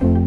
Bye.